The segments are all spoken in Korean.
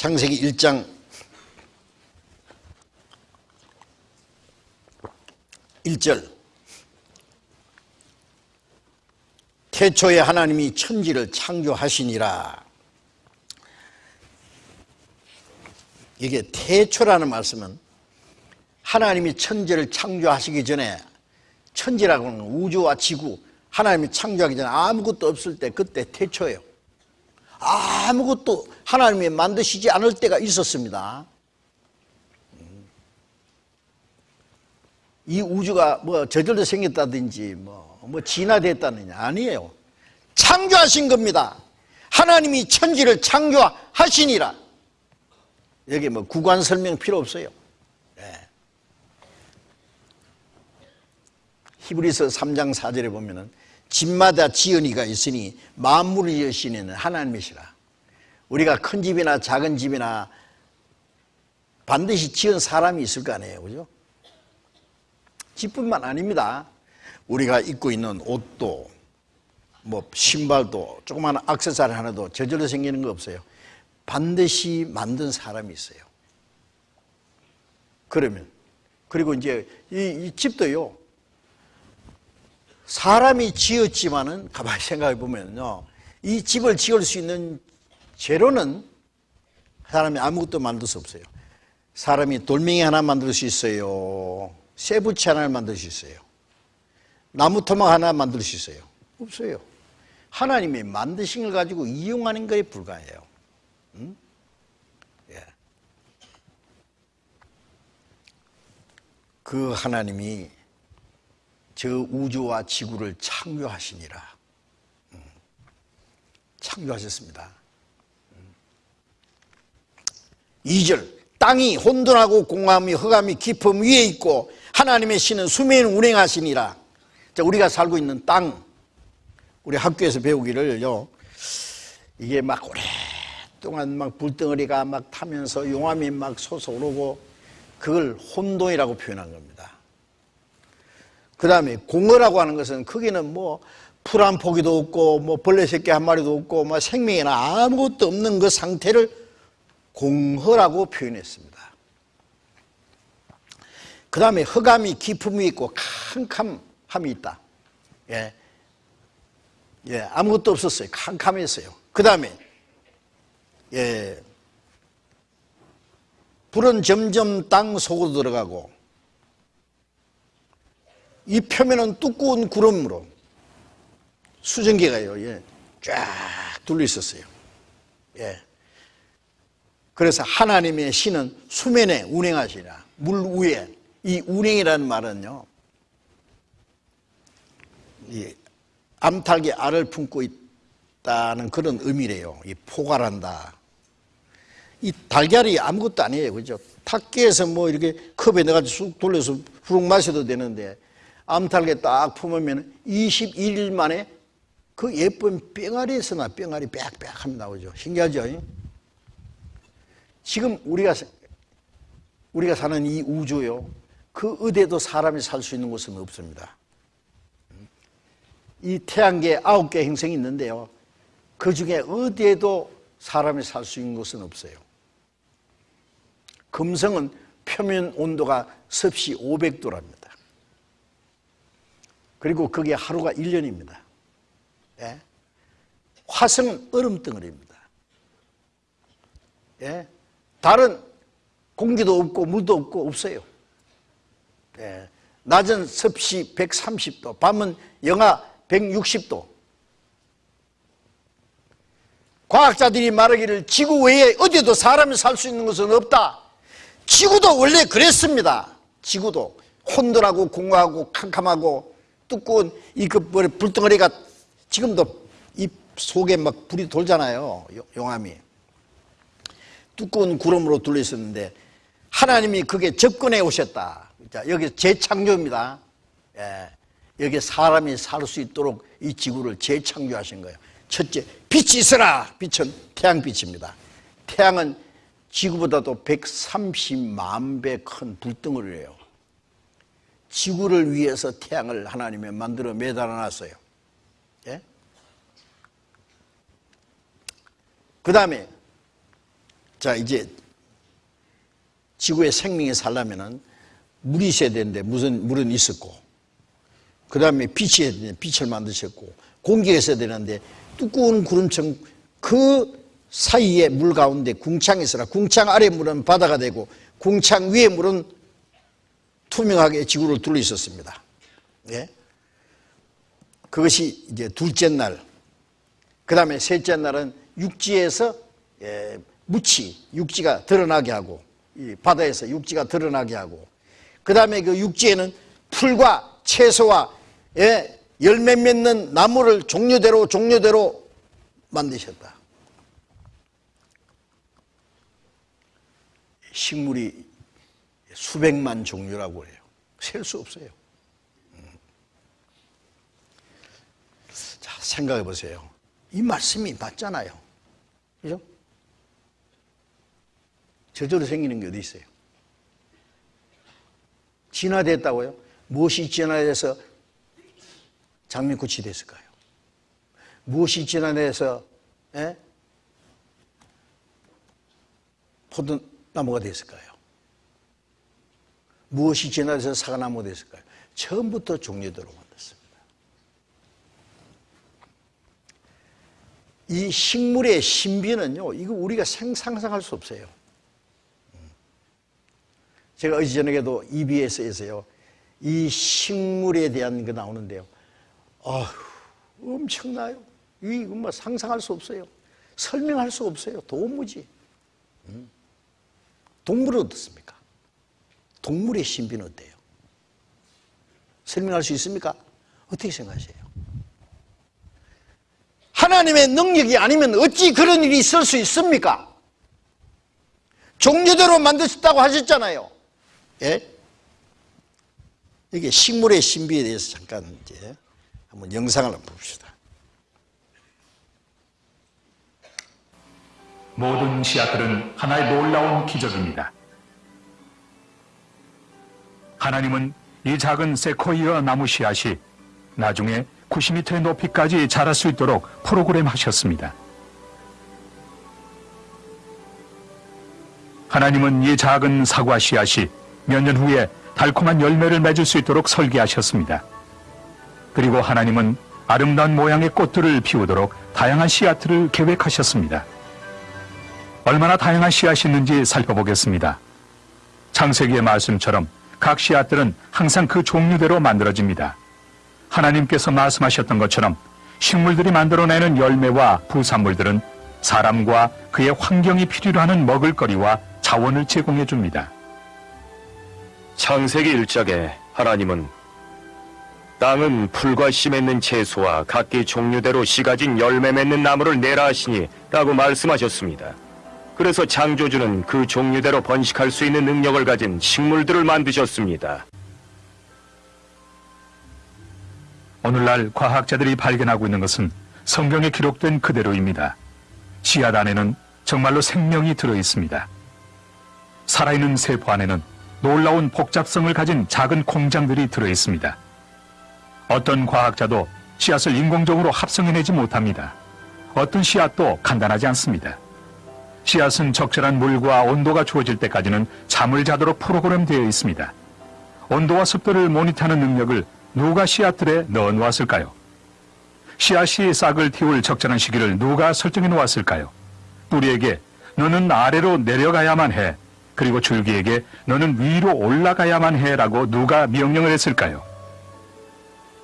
창세기 1장. 1절. 태초에 하나님이 천지를 창조하시니라. 이게 태초라는 말씀은 하나님이 천지를 창조하시기 전에 천지라고는 우주와 지구 하나님이 창조하기 전에 아무것도 없을 때 그때 태초예요. 아 무것도 하나님이 만드시지 않을 때가 있었습니다. 이 우주가 뭐 저절로 생겼다든지 뭐, 뭐 진화됐다느냐? 아니에요. 창조하신 겁니다. 하나님이 천지를 창조하시니라. 여기 뭐 구관 설명 필요 없어요. 네. 히브리서 3장 4절에 보면 은 집마다 지은이가 있으니 만물을 지으시는 하나님이시라 우리가 큰 집이나 작은 집이나 반드시 지은 사람이 있을 거 아니에요. 그죠? 집뿐만 아닙니다. 우리가 입고 있는 옷도 뭐 신발도 조그마한 악세사리 하나도 저절로 생기는 거 없어요. 반드시 만든 사람이 있어요. 그러면 그리고 이제 이, 이 집도요. 사람이 지었지만은 가만히 생각해 보면요 이 집을 지을 수 있는 재료는 사람이 아무것도 만들 수 없어요. 사람이 돌멩이 하나 만들 수 있어요. 쇠붙이 하나를 만들 수 있어요. 나무 토막 하나 만들 수 있어요. 없어요. 하나님이 만드신 걸 가지고 이용하는 것에 불과해요. 응? 예. 그 하나님이 저 우주와 지구를 창조하시니라. 창조하셨습니다 2절 땅이 혼돈하고 공함이 흑암이 깊음 위에 있고 하나님의 신은 수면 운행하시니라. 자, 우리가 살고 있는 땅 우리 학교에서 배우기를요 이게 막 오랫동안 막 불덩어리가 막 타면서 용암이 막 솟아오르고 그걸 혼돈이라고 표현한 겁니다. 그 다음에 공허라고 하는 것은 거기는 뭐 풀 한 포기도 없고 뭐 벌레 새끼 한 마리도 없고 뭐 생명이나 아무것도 없는 그 상태를 공허라고 표현했습니다. 그 다음에 흑암이 깊음이 있고 캄캄함이 있다. 예. 예, 아무것도 없었어요. 캄캄했어요. 그 다음에 예, 불은 점점 땅 속으로 들어가고 이 표면은 두꺼운 구름으로 수증기가요 예, 쫙 둘러 있었어요. 예. 그래서 하나님의 신은 수면에 운행하시라. 물 위에. 이 운행이라는 말은요 이 암탉이 알을 품고 있다는 그런 의미래요. 이 포괄한다. 이 달걀이 아무것도 아니에요. 그죠? 탁기에서 뭐 이렇게 컵에 넣어가지고 쑥 돌려서 후룩 마셔도 되는데 암탉에 딱 품으면 21일 만에 그 예쁜 뿅아리에서나 뿅아리 빽빽 하면 나오죠. 신기하죠? 지금 우리가 우리가 사는 이 우주요. 그 어디에도 사람이 살 수 있는 곳은 없습니다. 이 태양계 아홉 개 행성이 있는데요. 그 중에 어디에도 사람이 살 수 있는 곳은 없어요. 금성은 표면 온도가 섭씨 500도랍니다. 그리고 그게 하루가 1년입니다. 예? 화성은 얼음덩어리입니다. 예? 달은 공기도 없고 물도 없고 없어요. 예. 낮은 섭씨 130도, 밤은 영하 160도. 과학자들이 말하기를 지구 외에 어디도 사람이 살 수 있는 것은 없다. 지구도 원래 그랬습니다. 지구도 혼돈하고 공허하고 캄캄하고 두꺼운 이그 불덩어리가 지금도 이 속에 막 불이 돌잖아요. 용암이. 두꺼운 구름으로 둘러 있었는데 하나님이 그게 접근해 오셨다. 자, 여기 재창조입니다. 예, 여기 사람이 살 수 있도록 이 지구를 재창조하신 거예요. 첫째, 빛이 있어라! 빛은 태양빛입니다. 태양은 지구보다도 130만 배 큰 불덩어리예요. 지구를 위해서 태양을 하나님이 만들어 매달아 놨어요. 예? 그 다음에 자, 이제 지구에 생명이 살려면은 물이 있어야 되는데 무슨 물은 있었고 그 다음에 빛이 있어야 되는데 빛을 만드셨고 공기가 있어야 되는데 두꺼운 구름청 그 사이에 물 가운데 궁창이 있어라 궁창 아래 물은 바다가 되고 궁창 위에 물은 투명하게 지구를 둘러 있었습니다. 예? 그것이 이제 둘째 날, 그 다음에 셋째 날은 육지에서 예, 무치, 육지가 드러나게 하고, 이 바다에서 육지가 드러나게 하고, 그 다음에 그 육지에는 풀과 채소와 예, 열매 맺는 나무를 종류대로 종류대로 만드셨다. 식물이 수백만 종류라고 해요. 셀 수 없어요. 음. 자, 생각해 보세요. 이 말씀이 맞잖아요. 그죠? 저절로 생기는 게 어디 있어요? 진화됐다고요? 무엇이 진화돼서 장미꽃이 됐을까요? 무엇이 진화돼서 에? 포도나무가 됐을까요? 무엇이 진화돼서 사과나무가 됐을까요? 처음부터 종류대로 만들었습니다. 이 식물의 신비는요, 이거 우리가 상상할 수 없어요. 제가 어제 저녁에도 EBS에서요, 이 식물에 대한 거 나오는데요. 아휴, 엄청나요. 이거 뭐 상상할 수 없어요. 설명할 수 없어요. 도무지. 음. 동물은 어떻습니까? 동물의 신비는 어때요? 설명할 수 있습니까? 어떻게 생각하세요? 하나님의 능력이 아니면 어찌 그런 일이 있을 수 있습니까? 종류대로 만드셨다고 하셨잖아요. 예? 이게 식물의 신비에 대해서 잠깐 이제 한번 영상을 한번 봅시다. 모든 씨앗들은 하나의 놀라운 기적입니다. 하나님은 이 작은 세코이어 나무 씨앗이 나중에 90m의 높이까지 자랄 수 있도록 프로그램 하셨습니다. 하나님은 이 작은 사과 씨앗이 몇 년 후에 달콤한 열매를 맺을 수 있도록 설계하셨습니다. 그리고 하나님은 아름다운 모양의 꽃들을 피우도록 다양한 씨앗들을 계획하셨습니다. 얼마나 다양한 씨앗이 있는지 살펴보겠습니다. 창세기의 말씀처럼 각 씨앗들은 항상 그 종류대로 만들어집니다. 하나님께서 말씀하셨던 것처럼 식물들이 만들어내는 열매와 부산물들은 사람과 그의 환경이 필요로 하는 먹을거리와 자원을 제공해 줍니다. 창세기 1장에 하나님은 땅은 풀과 씨 맺는 채소와 각기 종류대로 씨 가진 열매 맺는 나무를 내라 하시니 라고 말씀하셨습니다. 그래서 창조주는 그 종류대로 번식할 수 있는 능력을 가진 식물들을 만드셨습니다. 오늘날 과학자들이 발견하고 있는 것은 성경에 기록된 그대로입니다. 씨앗 안에는 정말로 생명이 들어 있습니다. 살아있는 세포 안에는 놀라운 복잡성을 가진 작은 공장들이 들어 있습니다. 어떤 과학자도 씨앗을 인공적으로 합성해내지 못합니다. 어떤 씨앗도 간단하지 않습니다. 씨앗은 적절한 물과 온도가 주어질 때까지는 잠을 자도록 프로그램되어 있습니다. 온도와 습도를 모니터하는 능력을 누가 씨앗들에 넣어 놓았을까요? 씨앗이 싹을 틔울 적절한 시기를 누가 설정해 놓았을까요? 뿌리에게 너는 아래로 내려가야만 해. 그리고 줄기에게 너는 위로 올라가야만 해라고 누가 명령을 했을까요?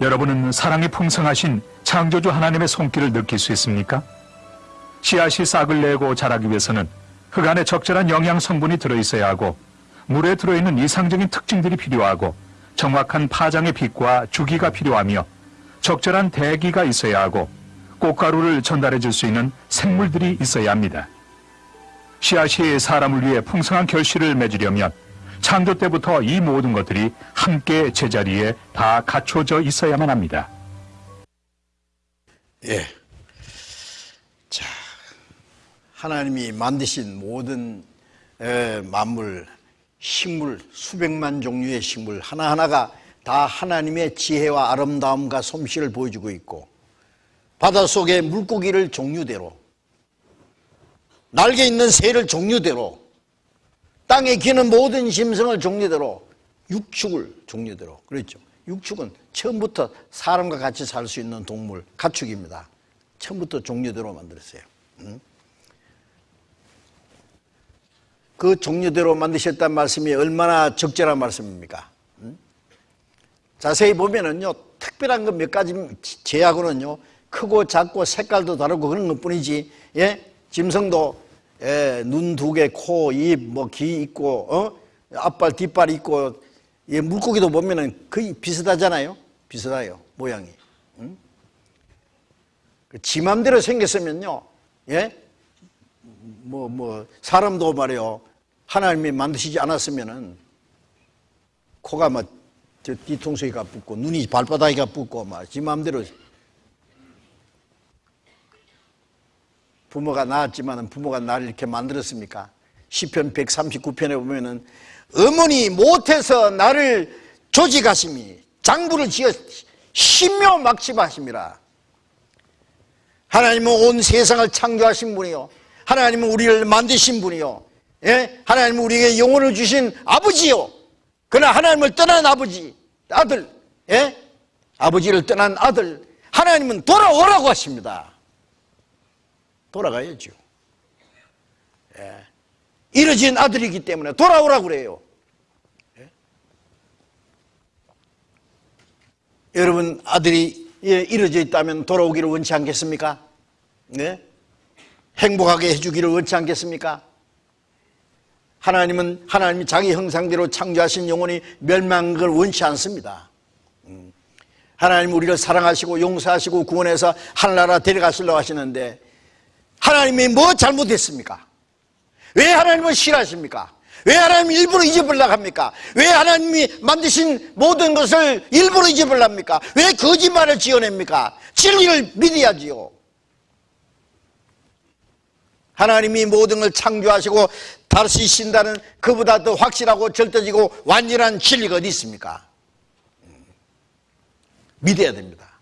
여러분은 사랑이 풍성하신 창조주 하나님의 손길을 느낄 수 있습니까? 씨앗이 싹을 내고 자라기 위해서는 흙 안에 적절한 영양 성분이 들어있어야 하고 물에 들어있는 이상적인 특징들이 필요하고 정확한 파장의 빛과 주기가 필요하며 적절한 대기가 있어야 하고 꽃가루를 전달해 줄 수 있는 생물들이 있어야 합니다. 씨앗이 사람을 위해 풍성한 결실을 맺으려면 창조 때부터 이 모든 것들이 함께 제자리에 다 갖춰져 있어야만 합니다. 예. 자, 하나님이 만드신 모든 에, 만물, 식물, 수백만 종류의 식물 하나하나가 다 하나님의 지혜와 아름다움과 솜씨를 보여주고 있고 바닷속의 물고기를 종류대로 날개 있는 새를 종류대로 땅에 기는 모든 짐승을 종류대로 육축을 종류대로 그랬죠. 육축은 처음부터 사람과 같이 살 수 있는 동물 가축입니다. 처음부터 종류대로 만들었어요. 응? 그 종류대로 만드셨다는 말씀이 얼마나 적절한 말씀입니까? 응? 자세히 보면은요, 특별한 것 몇 가지 제약으로는요, 크고 작고 색깔도 다르고 그런 것 뿐이지, 예? 짐승도, 예, 눈 두 개, 코, 입, 뭐, 귀 있고, 어? 앞발, 뒷발 있고, 예, 물고기도 보면은 거의 비슷하잖아요? 비슷해요, 모양이. 응? 그지 맘대로 생겼으면요, 예? 뭐, 뭐, 사람도 말이요, 하나님이 만드시지 않았으면은, 코가 막, 저 뒤통수가 붙고, 눈이 발바닥이가 붙고, 막, 지 마음대로. 부모가 낳았지만 부모가 나를 이렇게 만들었습니까? 시편 139편에 보면은, 어머니 못해서 나를 조직하심이, 장부를 지어 심묘 막심하심이라. 하나님은 온 세상을 창조하신 분이요. 하나님은 우리를 만드신 분이요. 예? 하나님은 우리에게 영혼을 주신 아버지요. 그러나 하나님을 떠난 아버지, 아들, 예? 아버지를 떠난 아들, 하나님은 돌아오라고 하십니다. 돌아가야죠. 예. 이뤄진 아들이기 때문에 돌아오라고 그래요. 예? 여러분, 아들이 예, 이뤄져 있다면 돌아오기를 원치 않겠습니까? 네? 행복하게 해주기를 원치 않겠습니까? 하나님은 하나님이 자기 형상대로 창조하신 영혼이 멸망한 걸 원치 않습니다. 음. 하나님 우리를 사랑하시고 용서하시고 구원해서 하늘나라 데려가시려고 하시는데 하나님이 뭐 잘못했습니까? 왜 하나님을 싫어하십니까? 왜 하나님 일부러 잊어버리려고 합니까? 왜 하나님이 만드신 모든 것을 일부러 잊어버리려 합니까? 왜 거짓말을 지어냅니까? 진리를 믿어야지요. 하나님이 모든 걸 창조하시고 다시 신다는 그보다 더 확실하고 절대지고 완전한 진리가 어디 있습니까? 음. 믿어야 됩니다.